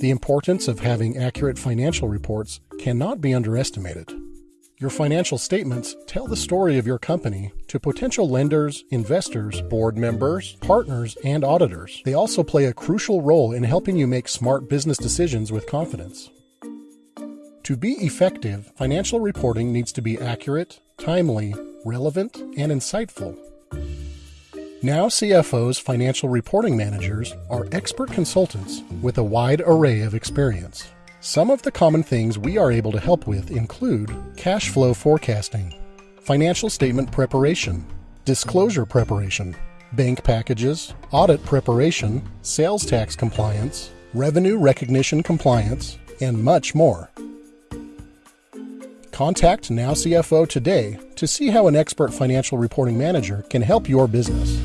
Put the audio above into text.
The importance of having accurate financial reports cannot be underestimated. Your financial statements tell the story of your company to potential lenders, investors, board members, partners, and auditors. They also play a crucial role in helping you make smart business decisions with confidence. To be effective, financial reporting needs to be accurate, timely, relevant, and insightful. Now CFO's financial reporting managers are expert consultants with a wide array of experience. Some of the common things we are able to help with include cash flow forecasting, financial statement preparation, disclosure preparation, bank packages, audit preparation, sales tax compliance, revenue recognition compliance, and much more. Contact Now CFO today to see how an expert financial reporting manager can help your business.